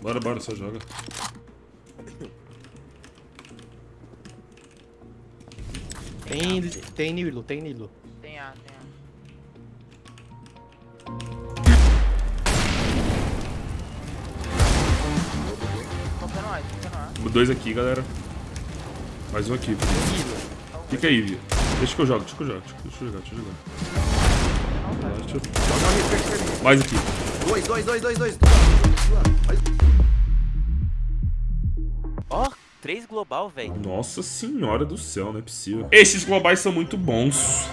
Bora, bora, só joga. Tem, tem Nilo, tem Nilo. tem A, tem A. Dois aqui, galera. Mais um aqui. Fica aí, Vi. Deixa que eu jogo, deixa que eu jogo. Deixa eu jogar, deixa eu jogar. Deixa eu- Mais aqui. Dois, dois, dois, dois, dois. Ó, três global, velho. Nossa senhora do céu, não é possível. Esses globais são muito bons.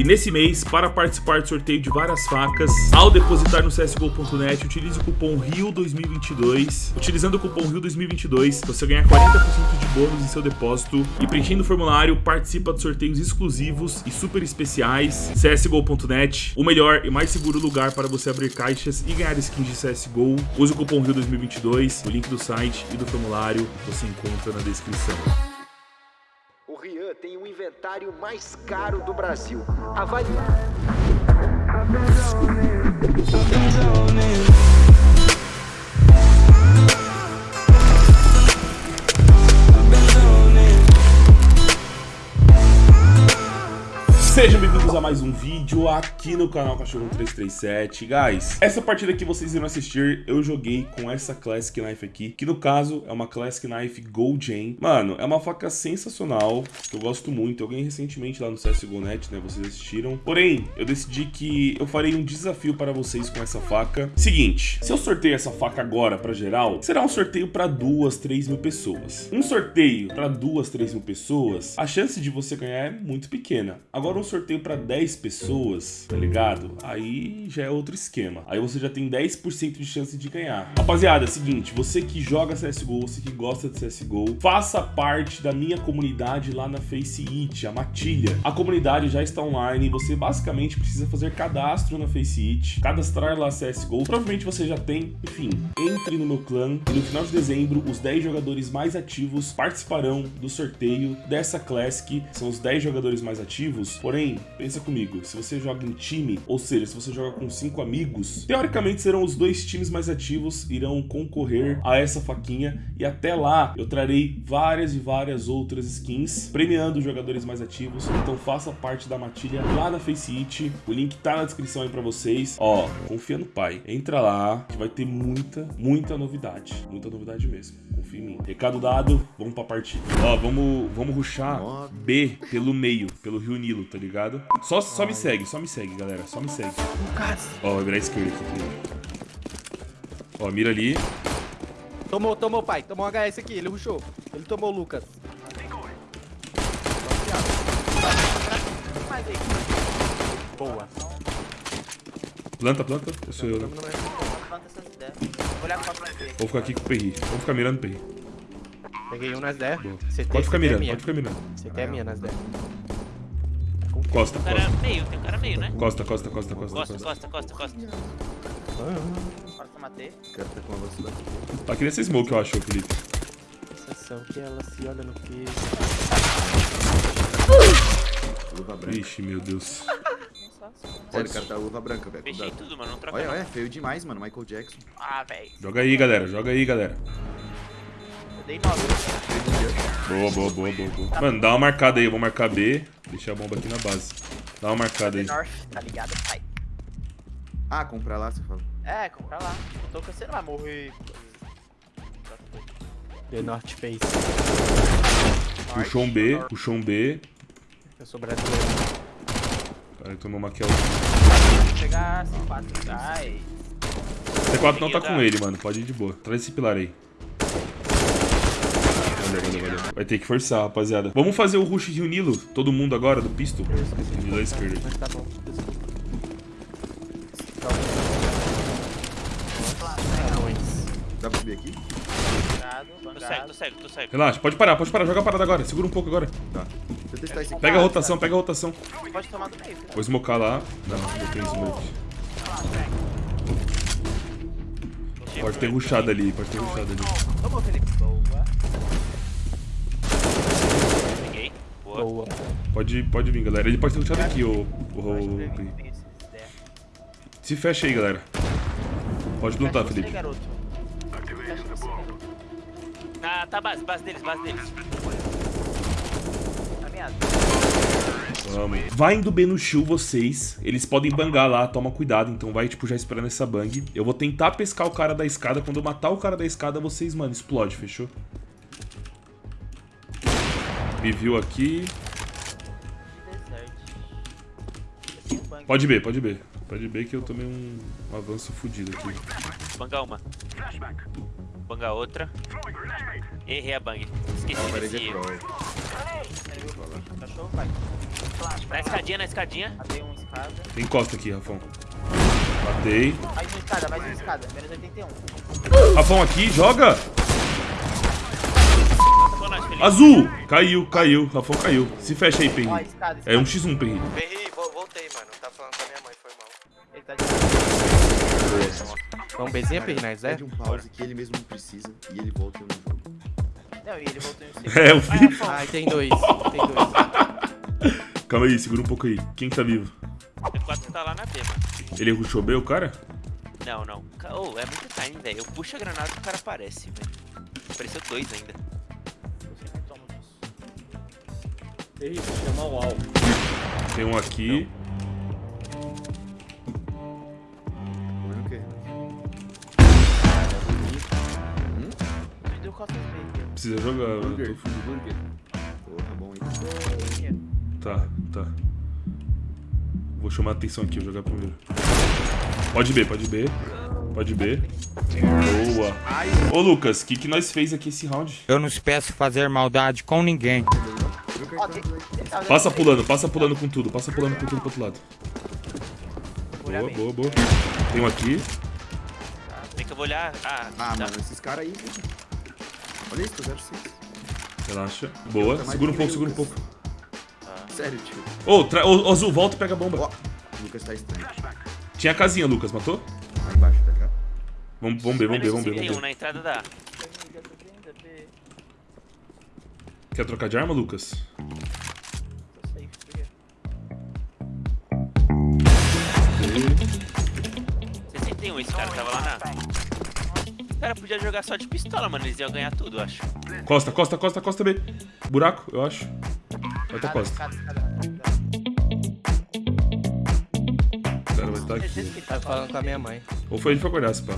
E nesse mês, para participar do sorteio de várias facas, ao depositar no csgo.net, utilize o cupom RIO2022. Utilizando o cupom RIO2022, você ganha 40% de bônus em seu depósito. E preenchendo o formulário, participa de sorteios exclusivos e super especiais. csgo.net, o melhor e mais seguro lugar para você abrir caixas e ganhar skins de CSGO. Use o cupom RIO2022, o link do site e do formulário você encontra na descrição. O Rian tem o inventário mais caro do Brasil. Avalie. Sejam bem-vindos a mais um vídeo aqui no canal Cachorro 337. Guys, essa partida que vocês irão assistir, eu joguei com essa Classic Knife aqui, que no caso é uma Classic Knife Gold Chain. Mano, é uma faca sensacional, que eu gosto muito. Eu ganhei recentemente lá no CSGO.net, né? Vocês assistiram. Porém, eu decidi que eu farei um desafio para vocês com essa faca. Seguinte, se eu sorteio essa faca agora para geral, será um sorteio para duas, três mil pessoas. Um sorteio para duas, três mil pessoas, a chance de você ganhar é muito pequena. Agora um sorteio para 10 pessoas, tá ligado? Aí já é outro esquema. Aí você já tem 10% de chance de ganhar. Rapaziada, é o seguinte, você que joga CSGO, você que gosta de CSGO, faça parte da minha comunidade lá na Face It, a Matilha. A comunidade já está online, você basicamente precisa fazer cadastro na Face It, cadastrar lá CSGO. Provavelmente você já tem, enfim, entre no meu clã e no final de dezembro os 10 jogadores mais ativos participarão do sorteio dessa Classic. São os 10 jogadores mais ativos, porém, pensa comigo, se você joga em time, ou seja, se você joga com 5 amigos, teoricamente serão os dois times mais ativos irão concorrer a essa faquinha e até lá eu trarei várias e várias outras skins premiando os jogadores mais ativos. Então faça parte da matilha lá na Face It. O link tá na descrição aí pra vocês. Ó, confia no pai. Entra lá, que vai ter muita, muita novidade. Muita novidade mesmo. Confia em mim. Recado dado, vamos pra partida. Ó, vamos, vamos ruxar B pelo meio, pelo Rio Nilo, tá ligado? Só, só me segue, só me segue, galera. Só me segue. Ó, vai virar esquerda aqui. Ó, mira ali. Tomou, tomou, pai. Tomou um HS aqui, ele rushou. Ele tomou o Lucas. Boa. Planta, planta. Eu sou eu, né? Vou a. Vou ficar aqui com o Perri. Vamos ficar mirando o Perri. Peguei um nas 10. Boa. CT, Pode ficar mirando, pode ficar mirando. CT é minha nas 10. Costa, O cara costa. meio, tem um cara meio, né? Costa, costa, costa, costa, Costa, costa. costa, costa, costa. Costa matei. O cara tá com uma velocidade. Tá que nessa smoke, eu acho, Felipe. Sensação que ela se olha no que. Luva branca. Ixi, meu Deus. Olha, o cara tá luva branca, velho. Fechei tudo, mano. Não troca Olha, não. olha, feio demais, mano. Michael Jackson. Ah, velho. Joga aí, galera. Joga aí, galera. Dei 9. Boa, boa, boa, boa, boa. Mano, dá uma marcada aí. Eu vou marcar B. Deixar a bomba aqui na base. Dá uma marcada aí. North, tá ligado, pai? Ah, comprar lá, você fala. É, compra lá. Tô você não vai morrer. The North Face. Puxou um B. Puxou um B. Eu sou brasileiro. Cara, tomou uma kill. Pegar C4 atrás. C4 não tá com ele, mano. Pode ir de boa. Traz esse pilar aí. Valeu, valeu, valeu. Vai ter que forçar, rapaziada. Vamos fazer o rush Rio Nilo? Todo mundo agora, do pistol? Nilo à esquerda. Dá pra subir aqui? Tô cego, tô cego, tô cego. Relaxa, pode parar, pode parar. Joga a parada agora. Segura um pouco agora. Tá. Pega a rotação, pega a rotação. Pode tomar do meio. Vou smocar lá. Não, não tem smoke. Pode ter rushado ali, pode ter rushado ali. Tomou, Felipe. Boa. Peguei. Boa. Boa. Pode, pode vir, galera. Ele pode ter rushado aqui, esses ideias. Se fecha aí, galera. Pode plantar, Felipe. Ah, tá base, base deles, base deles. Caminhado. Vamos. Vai indo B no shield vocês. Eles podem bangar lá, toma cuidado. Então vai, tipo, já esperando essa bang. Eu vou tentar pescar o cara da escada. Quando eu matar o cara da escada, vocês, mano, explode, fechou? Me viu aqui. Pode B, pode B. Pode B que eu tomei um, um avanço fudido aqui. Banga uma. Banga outra. Errei a bang. Esqueci Parede desse vai. Na escadinha, na escadinha. Matei escada. Tem costa aqui, Rafão. Matei. Mais uma escada, mais uma escada. Menos 81. Rafão aqui, joga! Azul! Caiu, caiu. Rafão caiu. Se fecha aí, escada. É um x1, Perri. Perri, vo- voltei, mano. Tá falando com a minha mãe, foi mal. Ele tá de... Vamos Bzinha, Perry, nós, é? Pede um pause que ele mesmo não precisa e ele volta e eu não jogo. Não, e ele voltou em um segundo. É, eu vi. Ai, tem dois. Tem dois. Calma aí, segura um pouco aí. Quem que tá vivo? O 4 tá lá na B, mano. Ele rushou B, o cara? Não, não. Oh, é muito time, velho. Eu puxo a granada e o cara aparece, velho. Apareceu dois ainda. Você não toma disso. Perry, chama o UAU. Tem um aqui. Precisa jogar. eu tô fudido. Burger. Porra, bom, hein? Tá, tá. Vou chamar a atenção aqui, vou jogar primeiro. Pode B, pode B. Pode B. Boa. Ô Lucas, o que, que nós fez aqui esse round? Eu não peço fazer maldade com ninguém. Passa pulando, passa pulando com tudo, passa pulando com tudo pro outro lado. Boa, boa, boa. Tem um aqui. Tem que eu vou olhar. Ah, Ah, tá. mano, esses caras aí. Olha isso, tô 06. Relaxa. Boa. Segura um pouco, segura um pouco. Sério, tio. Ô, ô, Azul, volta e pega a bomba. Lucas tá estranho. Tinha a casinha, Lucas, matou? Lá embaixo, tá ligado? Vamos, vamos ver, vamos ver, vamos ver, Tem um na entrada da. Quer trocar de arma, Lucas? Podia jogar só de pistola, mano. Eles iam ganhar tudo, eu acho. Costa, costa, costa, costa B. Buraco, eu acho. Vai ter costa. escada, escada. O cara vai estar aqui. Que Tá tá falando com a minha mãe. Ou foi ele foi acordar, se pá.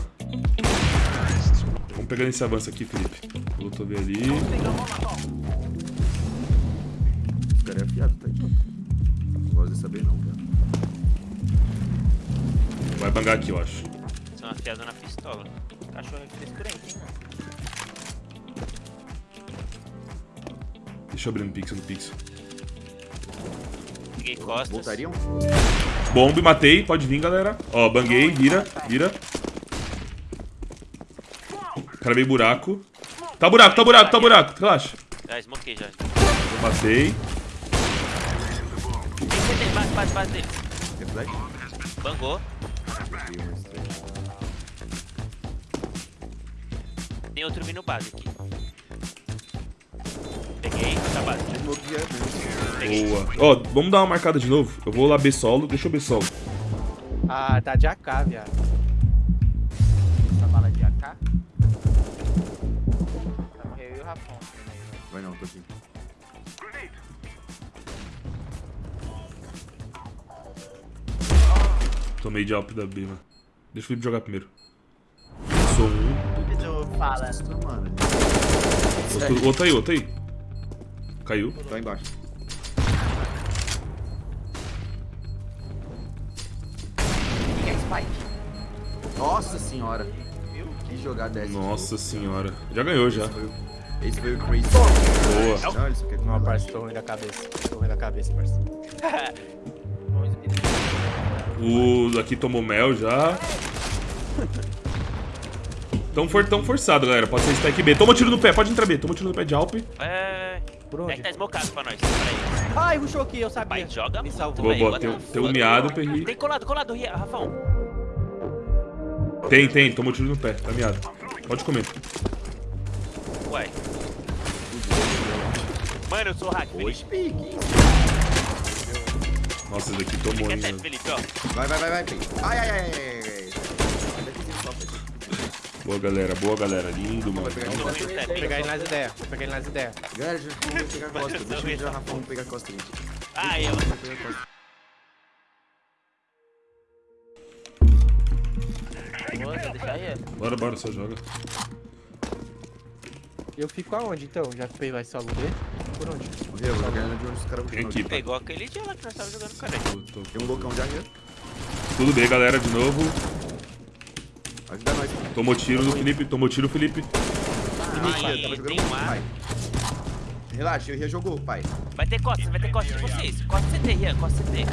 Vamos pegando esse avanço aqui, Felipe. Tô vendo ali. Os caras é afiado, tá aí. Não gosto de saber não, cara. Vai bangar aqui, eu acho. São afiados na pistola. Cachorro é frescurente, hein, mano. Deixa eu abrir no pixel do pixel. Peguei costas. Voltariam? Bombe, matei. Pode vir, galera. Ó, banguei. Vira, vira. O cara veio buraco. Tá buraco, tá buraco, tá buraco. Relaxa. Já smokei já. Matei. Bangou. Tem outro vindo base aqui. Peguei, tá base. É. Peguei. Boa. Ó, vamos dar uma marcada de novo. Eu vou lá B solo. Deixa eu B solo. Ah, tá de AK, viado. Essa bala de AK. Tá morreu e o Rafão. também, né? Vai não, tô aqui. Tomei de alp da B, mano. Deixa o Felipe jogar primeiro. Sou um. Tu fala. Mano. Outro, outro aí, outro aí. Caiu. Tá embaixo. É Spike? Nossa senhora. Que jogada é essa? Nossa senhora. Já ganhou já. Esse foi o- Crazy. Boa. Não, ele só quer Não, parça, tô ruim da cabeça. Tô ruim da cabeça. Vamos O daqui tomou mel já. Tão, for, tão forçado, galera. Pode ser stack B. Toma tiro no pé, pode entrar B. Toma tiro no pé de Alp. É. Por É que tá smocado pra nós. Peraí. Ai, rushou aqui, eu sabia. Pai, joga Me salvou. Boa, boa. Tem, tem um miado, Perri. Tem colado, colado, Rafão. Tem, tem. Tomou tiro no pé. Tá miado. Pode comer. Ué. Mano, eu sou hack, Oxe, Felipe. pique. Nossa, esse daqui tomou, hein. Vai, vai, vai, vai. Ai, ai, ai, ai, ai. ai. Ainda fiz isso só, Pedro. Boa, galera. Boa, galera. Lindo, mano. Vou pegar ele nas ideias. Vou pegar ele nas ideias. Galera, já vamos pegar a costa. Deixa eu já vamos pegar a costa aí. Ah, eu. Vamos pegar a costa. Boa, deixar aí? Bora, bora, só joga. Eu fico aonde então? Já fez vai solo B? Por onde? Morreu, vou jogar de onde os caras vão aqui, Pegou aquele dia lá que nós tava jogando, cara. Tem um loucão de arreio. Tudo bem, galera, de novo. Ajuda nós. Tomou tiro do Felipe. Tomou tiro, Felipe. Ah, Aí, tava jogando um ar. Relaxa, eu já jogou, pai. Vai ter costas, vai ter costas de vocês. Costa CT, Rian, costa CT.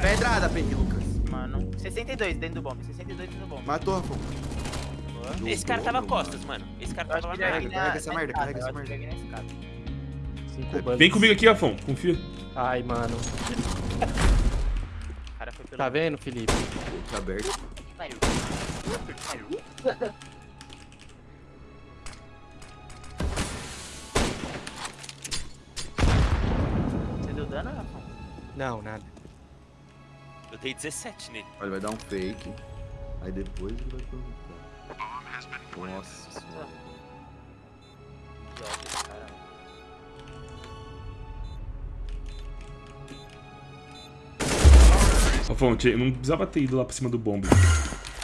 Pedrada, Pengue, Lucas. Mano, 62 dentro do bomb, 62 dentro do bomb. Matou, Rafão. Esse cara tava costas, mano. Esse cara tava lá é carrega essa merda, carrega essa é bugs. Vem comigo aqui, Afon. Confia. Ai, mano. O cara foi pelo... Tá vendo, Felipe? Tá aberto. Você deu dano, Rafa? Não, nada. Eu dei 17 nele. Olha, vai dar um fake. Aí depois ele vai perguntar. Nossa senhora. Afon, tchê, não precisava ter ido lá pra cima do bombe.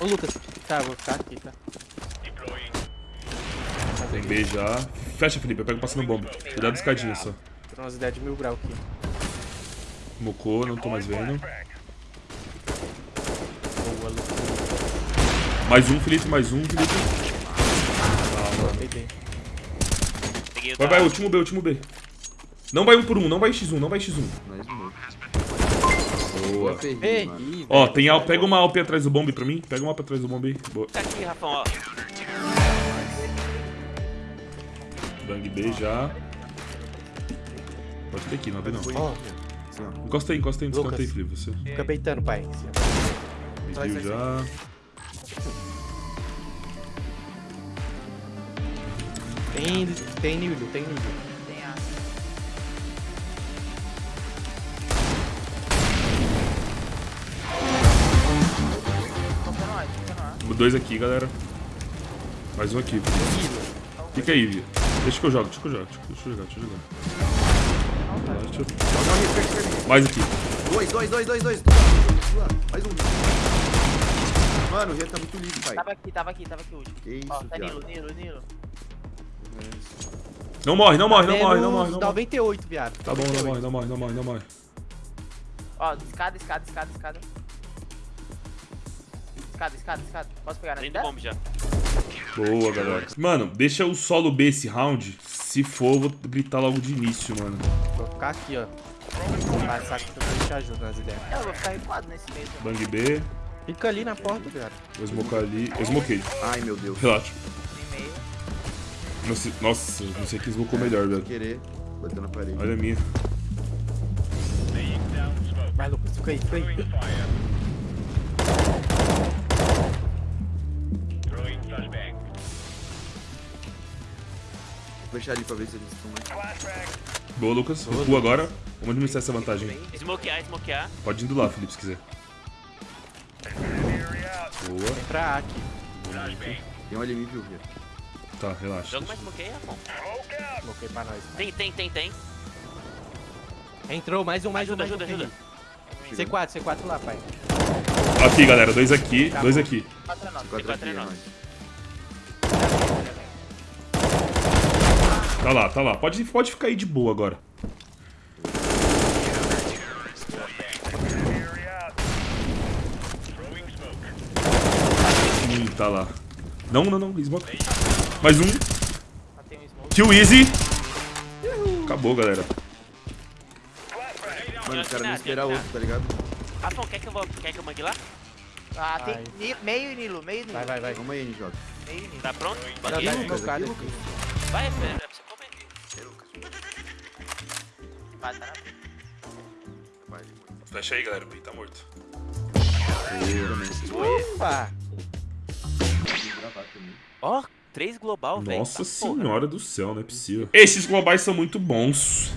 Ô, Lucas. Tá, vou ficar aqui, tá? Tem B já. Fecha, Felipe. Eu pego passando bombe. Cuidado da escadinha só. Tô umas ideias de mil grau aqui. Mocou, não tô mais vendo. Boa. Mais um, Felipe. Mais um, Felipe. Peguei Vai, vai. Último B, último B. Não vai um por um. Não vai X1. Não vai X1. Nós morreu. Boa. Ó, tem al... Pega uma AWP atrás do bombe pra mim. Pega uma AWP atrás do bombe aí. Boa. Tá aqui, Rafão, ó. Bang B já. Pode ter aqui, não abre não. Ó, ó. Encosta aí, encosta aí canto aí, Felipe. Você. fica beitando, pai. Viu já. Tem, tem nível, tem nível. Dois aqui, galera. Mais um aqui. Fica aí, Vi. Deixa que eu jogo, deixa que eu jogo. Deixa eu jogar, deixa eu jogar. Deixa eu-. Mais aqui. Dois, dois, dois, dois, dois. Mais um. Mano, o Ria tá muito livre, pai. Tava aqui, tava aqui, tava aqui hoje. Que isso, Ó, tá viado. Nilo, Nilo, Nilo. Não morre, não morre, não Menos morre, não morre, não morre. 98, viado. Tá bom, não morre, não morre, não morre, não morre. Ó, escada, escada, escada, escada. Escada, escada, escada. Posso pegar na Dentro do bomb já. Boa, galera. Mano, deixa o solo B esse round. Se for, eu vou gritar logo de início, mano. Vou ficar aqui, ó. Vou passar aqui pra gente te ajuda nas ideias. Eu vou ficar recuado nesse meio. também. Bang B. Fica ali na porta, cara. Vou smocar ali. Eu smokei. Ai, meu Deus. Relaxa. Sei- Nossa, não sei quem smocou melhor, velho. querer. Bateu na parede. Olha a minha. Vai, Lucas, fica aí, fica aí. Vou fechar ali pra ver se eles estão mais. Boa, Lucas. Recua agora. Vamos administrar essa vantagem. Smokear, smokear. Pode ir do lá, Felipe, se quiser. Boa. Entra aqui. Tem um ali, me viu. Tá, relaxa. Joga mais smoke aí, Rafão. Coloquei pra nós. Tem, tem, tem, tem. Entrou, mais um, mais Ajuda, um, ajuda, um. ajuda. C4, C4 lá, pai. Aqui, galera. Dois aqui, dois nove. Quatro quatro aqui. Tá lá, tá lá. Pode, pode ficar aí de boa agora. Hum, tá lá. Não, não, não. Smoke. Mais um. Kill easy. Acabou, galera. Mano, os caras não nada. outro, tá ligado? Rafão, quer que eu vou. Quer que eu mangue lá? Ah, tem Ai. Ni- meio Nilo, meio Nilo. Vai, vai, vai. Vamos aí, NJ. Meio Nilo. Tá pronto? Manguei? tá Lucas, aqui, aqui. Vai, pera, pra você comer. Vai, tá na Fecha aí, galera. O Pi tá morto. Opa! Ó, três global, velho. Nossa Tá porra. senhora do céu, não é possível. Esses globais são muito bons.